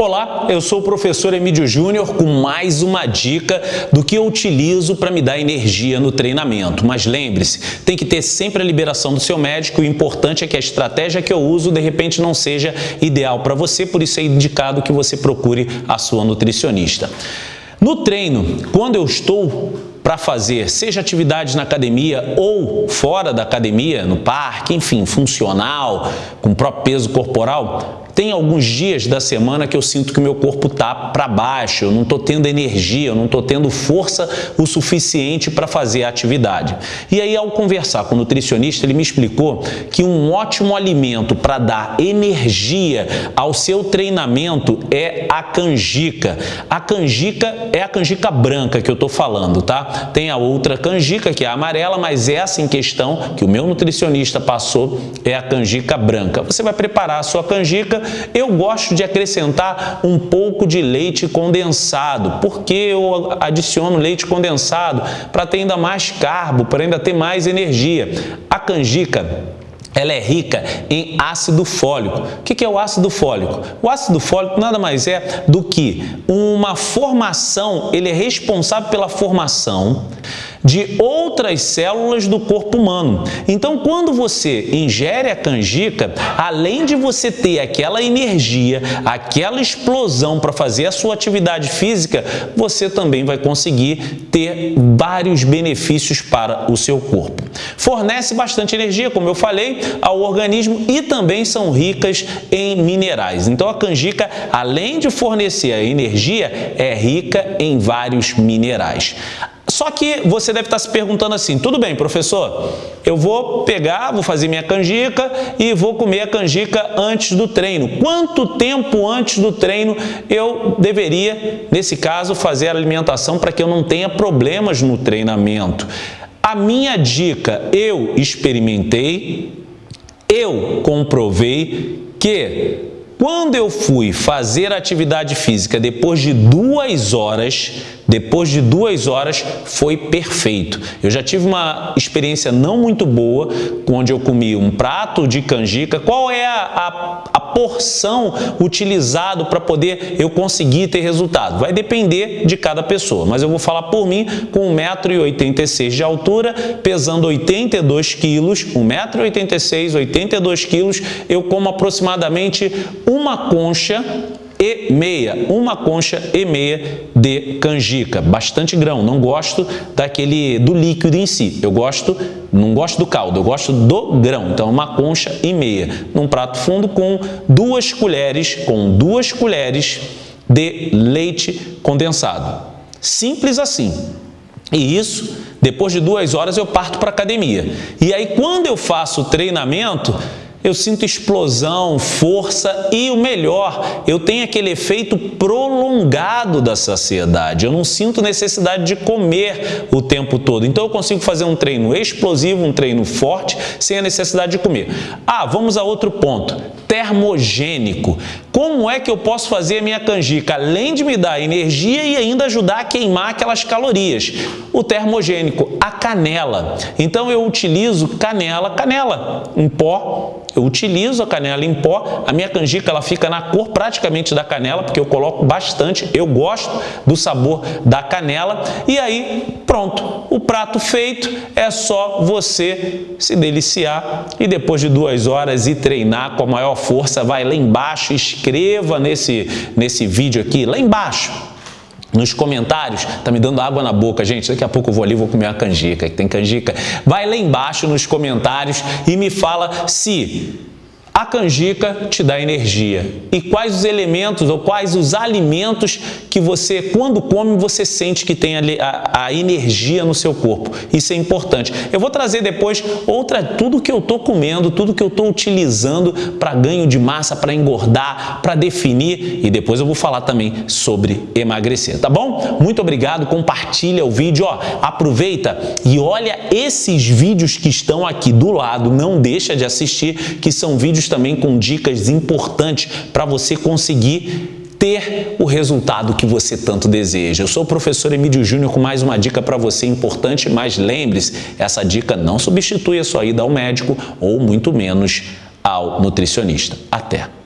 Olá, eu sou o professor Emílio Júnior com mais uma dica do que eu utilizo para me dar energia no treinamento. Mas lembre-se, tem que ter sempre a liberação do seu médico o importante é que a estratégia que eu uso de repente não seja ideal para você, por isso é indicado que você procure a sua nutricionista. No treino, quando eu estou para fazer, seja atividades na academia ou fora da academia, no parque, enfim, funcional, com próprio peso corporal, tem alguns dias da semana que eu sinto que o meu corpo está para baixo, eu não estou tendo energia, eu não estou tendo força o suficiente para fazer a atividade. E aí, ao conversar com o nutricionista, ele me explicou que um ótimo alimento para dar energia ao seu treinamento é a canjica. A canjica é a canjica branca que eu estou falando, tá? Tem a outra canjica, que é a amarela, mas essa em questão que o meu nutricionista passou é a canjica branca. Você vai preparar a sua canjica eu gosto de acrescentar um pouco de leite condensado. Por que eu adiciono leite condensado? Para ter ainda mais carbo, para ainda ter mais energia. A canjica ela é rica em ácido fólico. O que é o ácido fólico? O ácido fólico nada mais é do que uma formação, ele é responsável pela formação de outras células do corpo humano. Então, quando você ingere a canjica, além de você ter aquela energia, aquela explosão para fazer a sua atividade física, você também vai conseguir ter vários benefícios para o seu corpo. Fornece bastante energia, como eu falei, ao organismo e também são ricas em minerais. Então, a canjica, além de fornecer a energia, é rica em vários minerais. Só que você deve estar se perguntando assim, tudo bem, professor, eu vou pegar, vou fazer minha canjica e vou comer a canjica antes do treino. Quanto tempo antes do treino eu deveria, nesse caso, fazer a alimentação para que eu não tenha problemas no treinamento? A minha dica, eu experimentei, eu comprovei que quando eu fui fazer atividade física depois de duas horas, depois de duas horas foi perfeito. Eu já tive uma experiência não muito boa, onde eu comi um prato de canjica. Qual é a, a, porção utilizada para poder eu conseguir ter resultado? Vai depender de cada pessoa, mas eu vou falar por mim, com 1,86m de altura, pesando 82 quilos, 1,86m, 82 quilos, eu como aproximadamente uma concha e meia, uma concha e meia de canjica, bastante grão, não gosto daquele do líquido em si, eu gosto, não gosto do caldo, eu gosto do grão, então uma concha e meia, num prato fundo com duas colheres, com duas colheres de leite condensado, simples assim, e isso, depois de duas horas eu parto para academia, e aí quando eu faço o treinamento, eu sinto explosão, força e o melhor, eu tenho aquele efeito prolongado da saciedade. Eu não sinto necessidade de comer o tempo todo. Então eu consigo fazer um treino explosivo, um treino forte, sem a necessidade de comer. Ah, vamos a outro ponto. Termogênico. Como é que eu posso fazer a minha canjica, além de me dar energia e ainda ajudar a queimar aquelas calorias? O termogênico, a canela. Então eu utilizo canela, canela em pó, eu utilizo a canela em pó, a minha canjica ela fica na cor praticamente da canela, porque eu coloco bastante, eu gosto do sabor da canela. E aí, pronto, o prato feito é só você se deliciar e depois de duas horas e treinar com a maior força, vai lá embaixo, escreva nesse, nesse vídeo aqui, lá embaixo, nos comentários, tá me dando água na boca, gente, daqui a pouco eu vou ali vou comer uma canjica, que tem canjica. Vai lá embaixo nos comentários e me fala se a canjica te dá energia. E quais os elementos ou quais os alimentos que você, quando come, você sente que tem a, a, energia no seu corpo. Isso é importante. Eu vou trazer depois outra, tudo que eu estou comendo, tudo que eu estou utilizando para ganho de massa, para engordar, para definir e depois eu vou falar também sobre emagrecer, tá bom? Muito obrigado, compartilha o vídeo, ó, aproveita e olha esses vídeos que estão aqui do lado, não deixa de assistir, que são também com dicas importantes para você conseguir ter o resultado que você tanto deseja. Eu sou o professor Emílio Júnior com mais uma dica para você importante, mas lembre-se, essa dica não substitui a sua ida ao médico ou muito menos ao nutricionista. Até!